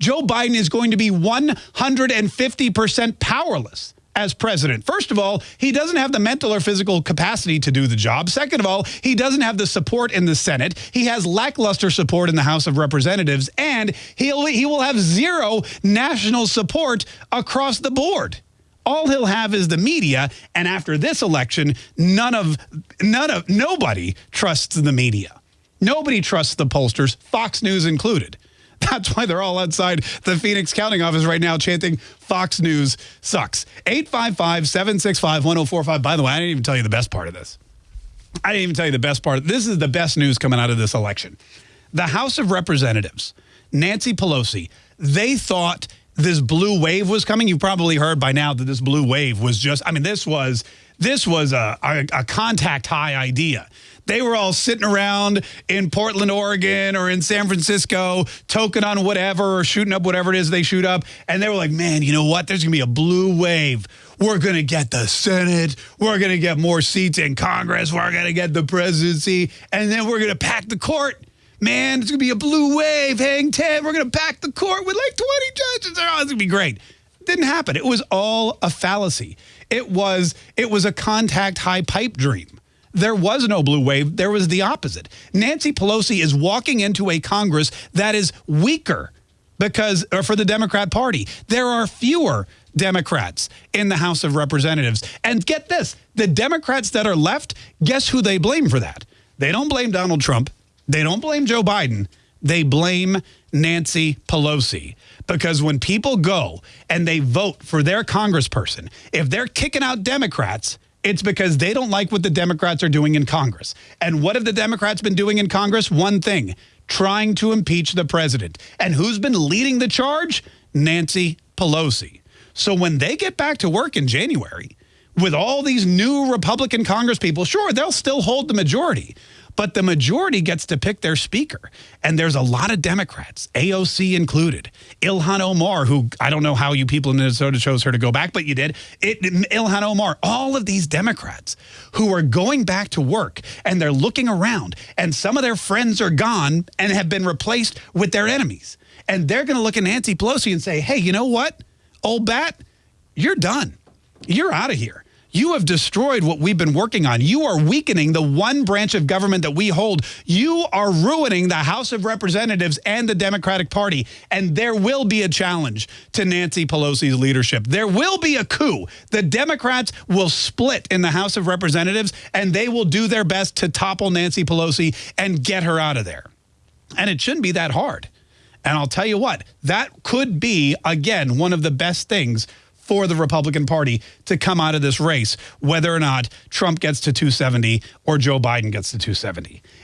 Joe Biden is going to be 150% powerless as president. First of all, he doesn't have the mental or physical capacity to do the job. Second of all, he doesn't have the support in the Senate. He has lackluster support in the House of Representatives, and he'll, he will have zero national support across the board. All he'll have is the media, and after this election, none of, none of, nobody trusts the media. Nobody trusts the pollsters, Fox News included. That's why they're all outside the Phoenix counting office right now chanting Fox News sucks. 855-765-1045. By the way, I didn't even tell you the best part of this. I didn't even tell you the best part. This is the best news coming out of this election. The House of Representatives, Nancy Pelosi, they thought this blue wave was coming. You've probably heard by now that this blue wave was just, I mean, this was this was a, a, a, contact high idea. They were all sitting around in Portland, Oregon or in San Francisco, token on whatever or shooting up whatever it is they shoot up. And they were like, man, you know what? There's going to be a blue wave. We're going to get the Senate. We're going to get more seats in Congress. We're going to get the presidency. And then we're going to pack the court man, it's going to be a blue wave, hang 10. We're going to pack the court with like 20 judges. Oh, it's going to be great. Didn't happen. It was all a fallacy. It was, it was a contact high pipe dream. There was no blue wave. There was the opposite. Nancy Pelosi is walking into a Congress that is weaker because for the Democrat Party. There are fewer Democrats in the House of Representatives. And get this, the Democrats that are left, guess who they blame for that? They don't blame Donald Trump. They don't blame Joe Biden. They blame Nancy Pelosi. Because when people go and they vote for their congressperson, if they're kicking out Democrats, it's because they don't like what the Democrats are doing in Congress. And what have the Democrats been doing in Congress? One thing, trying to impeach the president. And who's been leading the charge? Nancy Pelosi. So when they get back to work in January, with all these new Republican Congress people, sure, they'll still hold the majority but the majority gets to pick their speaker. And there's a lot of Democrats, AOC included. Ilhan Omar, who I don't know how you people in Minnesota chose her to go back, but you did. It, Ilhan Omar, all of these Democrats who are going back to work and they're looking around and some of their friends are gone and have been replaced with their enemies. And they're going to look at Nancy Pelosi and say, hey, you know what, old bat, you're done. You're out of here. You have destroyed what we've been working on. You are weakening the one branch of government that we hold. You are ruining the House of Representatives and the Democratic Party. And there will be a challenge to Nancy Pelosi's leadership. There will be a coup. The Democrats will split in the House of Representatives, and they will do their best to topple Nancy Pelosi and get her out of there. And it shouldn't be that hard. And I'll tell you what, that could be, again, one of the best things for the Republican Party to come out of this race, whether or not Trump gets to 270 or Joe Biden gets to 270.